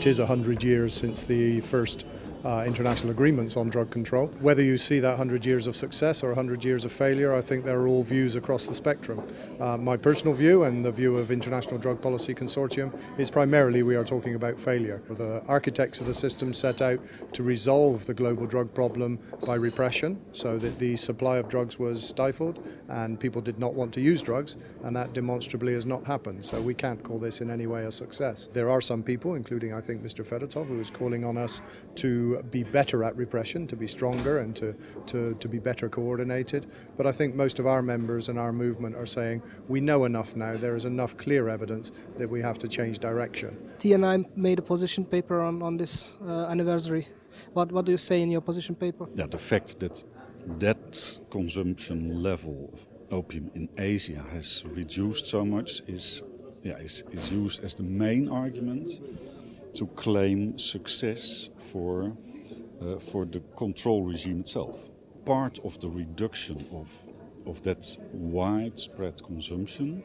it is 100 years since the first uh, international agreements on drug control. Whether you see that 100 years of success or 100 years of failure, I think there are all views across the spectrum. Uh, my personal view and the view of International Drug Policy Consortium is primarily we are talking about failure. The architects of the system set out to resolve the global drug problem by repression so that the supply of drugs was stifled and people did not want to use drugs and that demonstrably has not happened. So we can't call this in any way a success. There are some people, including I think Mr. Fedotov, who is calling on us to be better at repression, to be stronger and to, to, to be better coordinated. But I think most of our members and our movement are saying we know enough now, there is enough clear evidence that we have to change direction. TNI made a position paper on, on this uh, anniversary. What, what do you say in your position paper? Yeah, the fact that that consumption level of opium in Asia has reduced so much is, yeah, is, is used as the main argument to claim success for, uh, for the control regime itself. Part of the reduction of, of that widespread consumption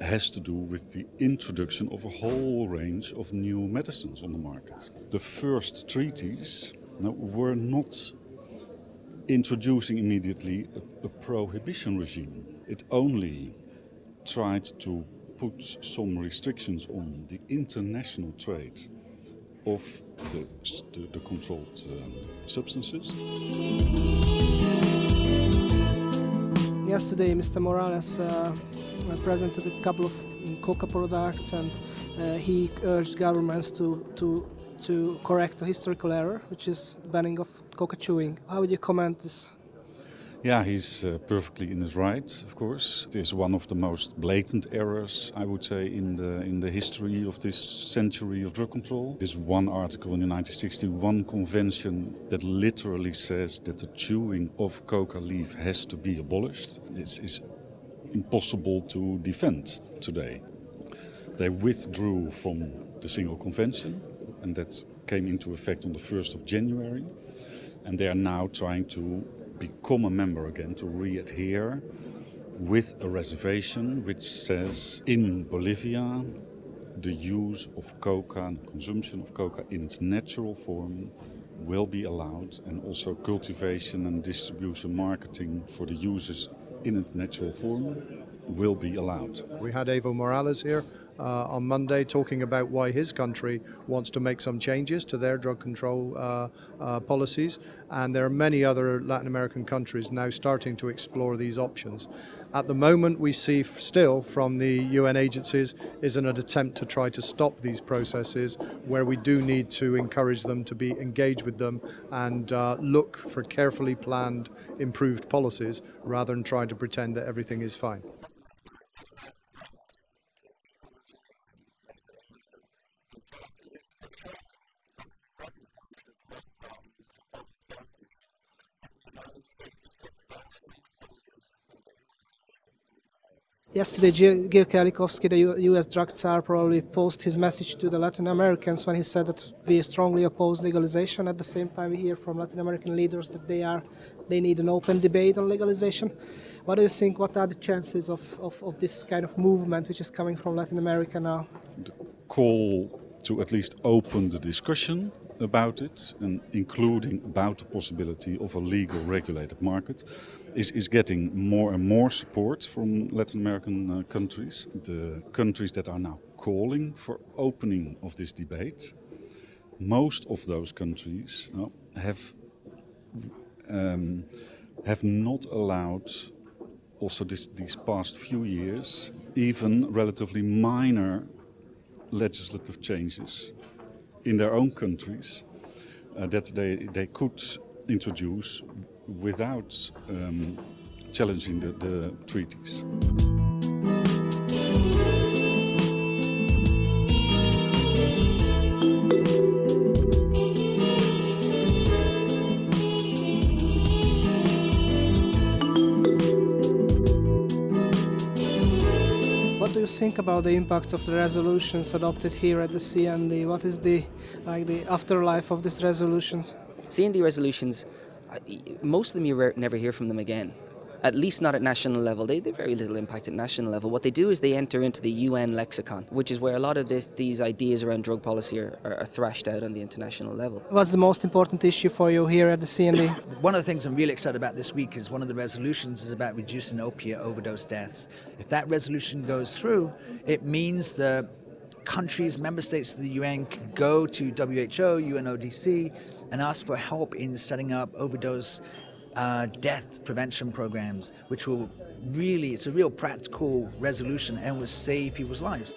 has to do with the introduction of a whole range of new medicines on the market. The first treaties were not introducing immediately a, a prohibition regime. It only tried to put some restrictions on the international trade of the, the, the controlled um, substances. Yesterday, Mr. Morales uh, presented a couple of coca products and uh, he urged governments to, to, to correct a historical error, which is banning of coca chewing. How would you comment this? Yeah, he's uh, perfectly in his right, of course. It is one of the most blatant errors, I would say, in the in the history of this century of drug control. There's one article in the 1961 convention that literally says that the chewing of coca leaf has to be abolished. This is impossible to defend today. They withdrew from the single convention, and that came into effect on the 1st of January. And they are now trying to become a member again, to re-adhere with a reservation which says in Bolivia the use of coca and consumption of coca in its natural form will be allowed and also cultivation and distribution marketing for the users in its natural form will be allowed. We had Evo Morales here uh, on Monday talking about why his country wants to make some changes to their drug control uh, uh, policies and there are many other Latin American countries now starting to explore these options. At the moment we see still from the UN agencies is an attempt to try to stop these processes where we do need to encourage them to be engaged with them and uh, look for carefully planned improved policies rather than trying to pretend that everything is fine. Yesterday, Gil Kerlikowske, the U.S. drug czar, probably posted his message to the Latin Americans when he said that we strongly oppose legalization. At the same time, we hear from Latin American leaders that they are they need an open debate on legalization. What do you think? What are the chances of, of, of this kind of movement which is coming from Latin America now? The call to at least open the discussion about it, and including about the possibility of a legal regulated market, is, is getting more and more support from Latin American uh, countries. The countries that are now calling for opening of this debate, most of those countries uh, have um, have not allowed also this, these past few years even relatively minor legislative changes in their own countries uh, that they, they could introduce without um, challenging the, the treaties. Think about the impact of the resolutions adopted here at the CND? What is the like the afterlife of these resolutions? CND resolutions, most of them you never hear from them again. At least not at national level. They, they have very little impact at national level. What they do is they enter into the UN lexicon, which is where a lot of this, these ideas around drug policy are, are, are thrashed out on the international level. What's the most important issue for you here at the CND? One of the things I'm really excited about this week is one of the resolutions is about reducing opiate overdose deaths. If that resolution goes through, it means the countries, member states of the UN can go to WHO, UNODC, and ask for help in setting up overdose uh, death prevention programs, which will really, it's a real practical resolution and will save people's lives.